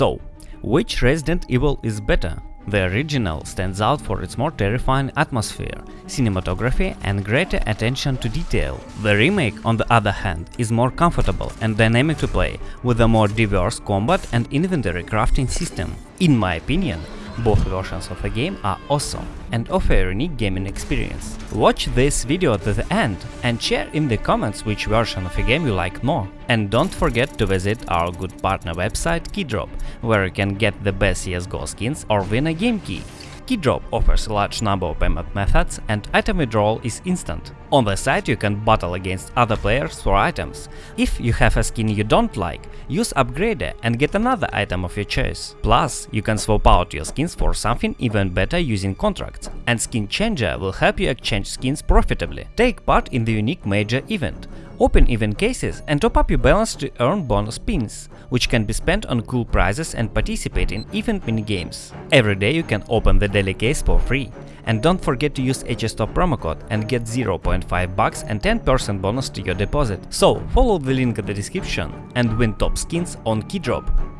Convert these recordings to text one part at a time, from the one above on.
So, which Resident Evil is better? The original stands out for its more terrifying atmosphere, cinematography and greater attention to detail. The remake, on the other hand, is more comfortable and dynamic to play, with a more diverse combat and inventory crafting system. In my opinion, both versions of the game are awesome and offer a unique gaming experience. Watch this video to the end and share in the comments which version of the game you like more. And don't forget to visit our good partner website Keydrop, where you can get the best CSGO skins or win a game key. Keydrop offers a large number of payment methods and item withdrawal is instant. On the site you can battle against other players for items. If you have a skin you don't like, use Upgrader and get another item of your choice. Plus, you can swap out your skins for something even better using contracts, and Skin Changer will help you exchange skins profitably. Take part in the unique major event. Open event cases and top up your balance to earn bonus pins, which can be spent on cool prizes and participate in event minigames. Every day you can open the daily case for free. And don't forget to use HSTOP promo code and get 0.5 bucks and 10% bonus to your deposit. So follow the link in the description and win top skins on Keydrop.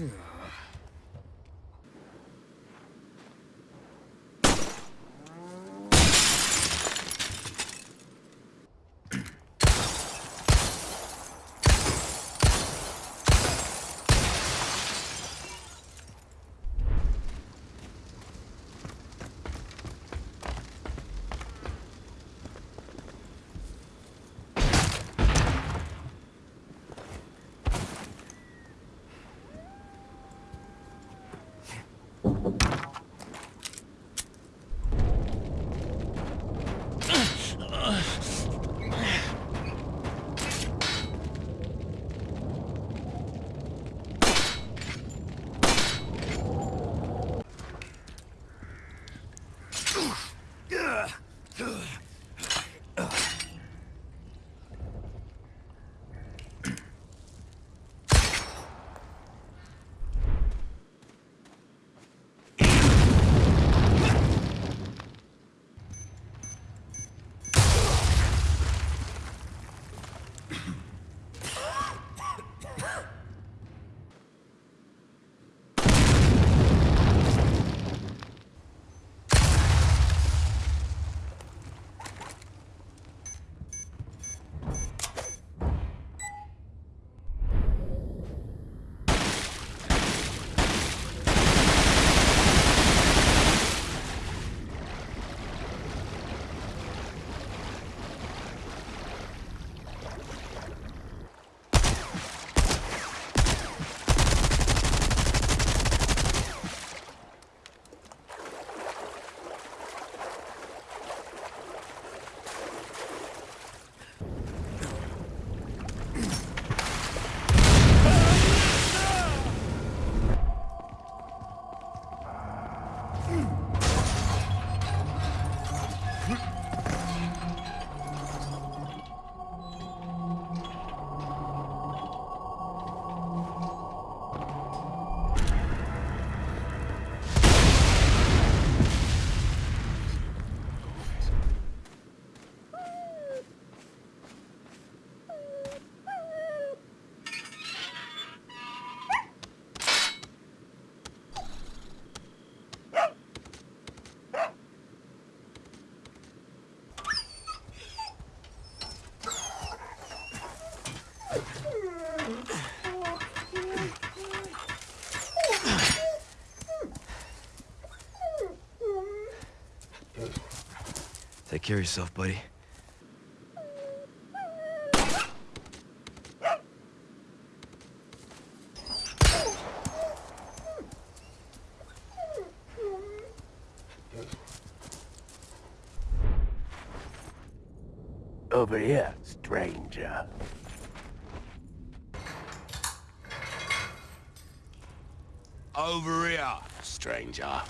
Phew. Care of yourself, buddy. Over here, stranger. Over here, stranger.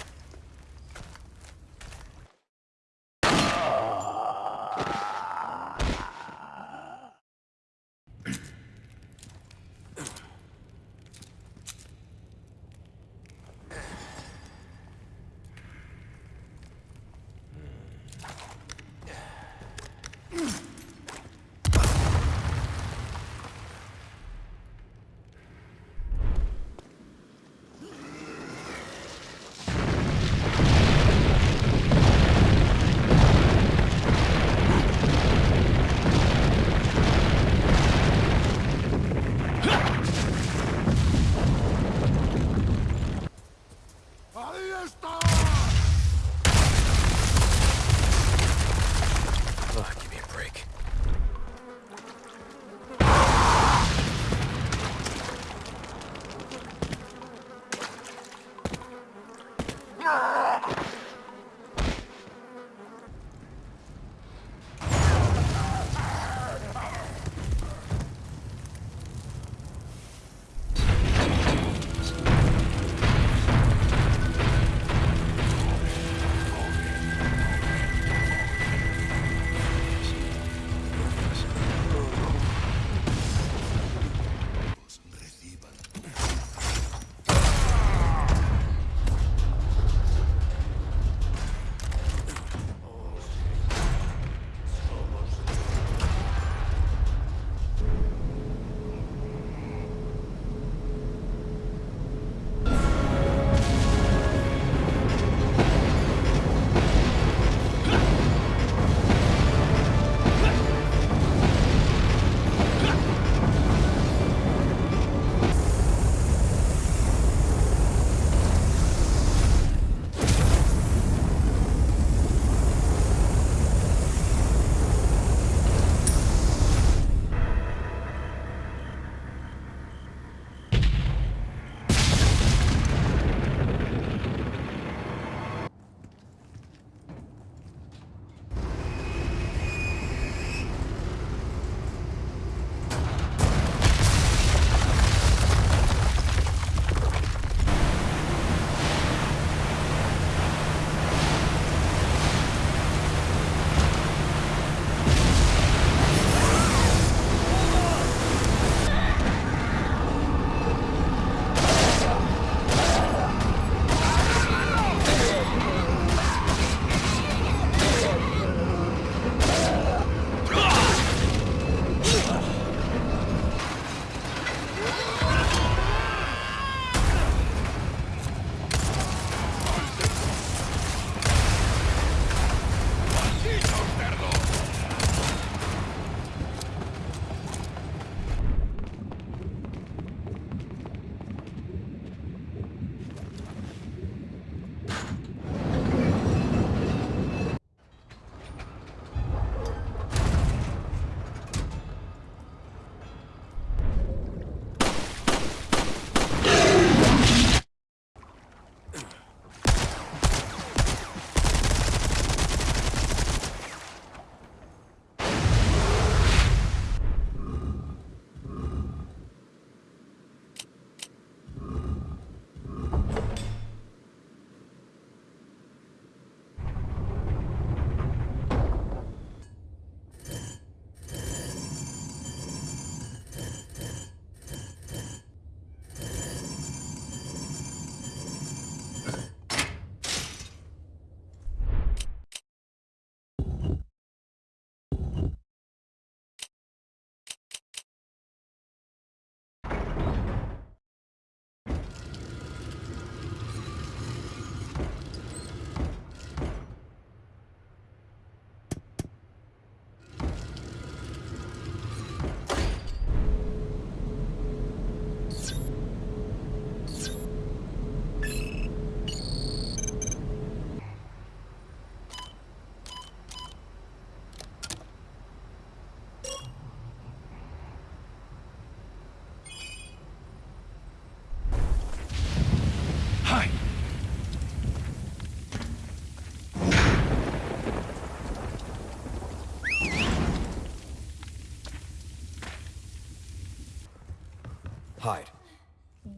Hide.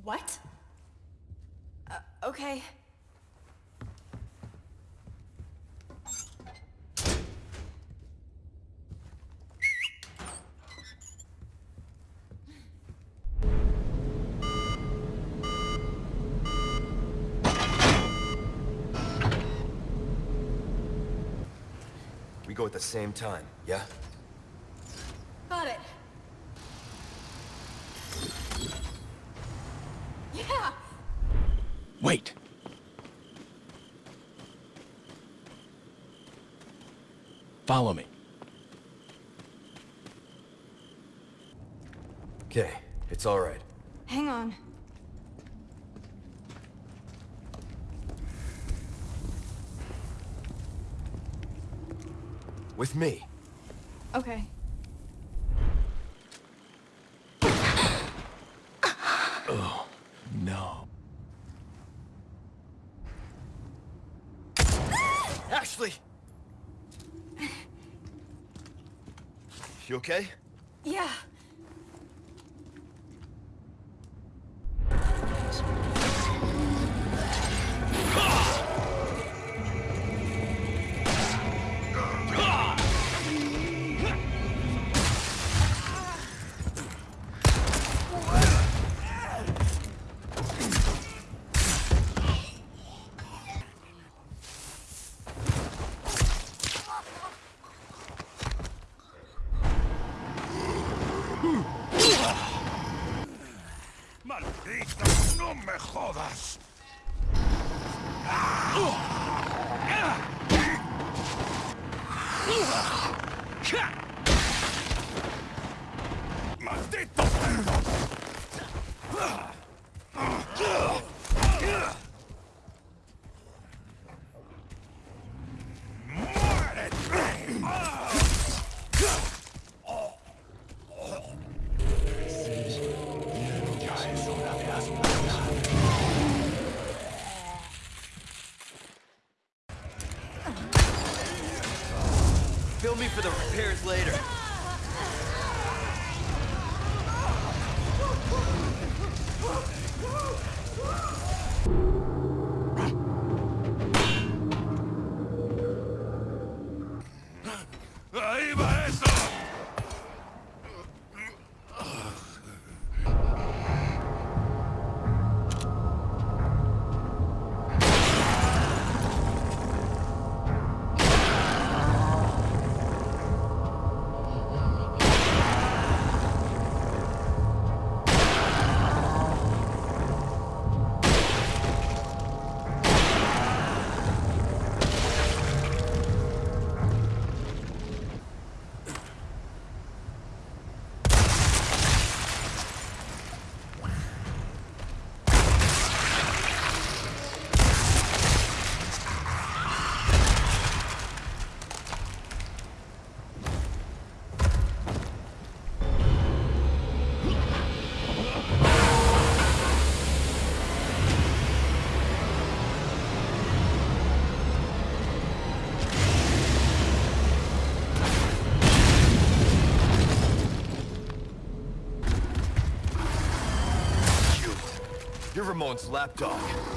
What? Uh, okay. We go at the same time, yeah? Follow me. Okay, it's alright. Hang on. With me. Okay. Okay? Yeah. ¡No me jodas! ¡Ah! ¡Ah! ¡Ah! ¡Ah! Repairs later. You're Ramon's lapdog.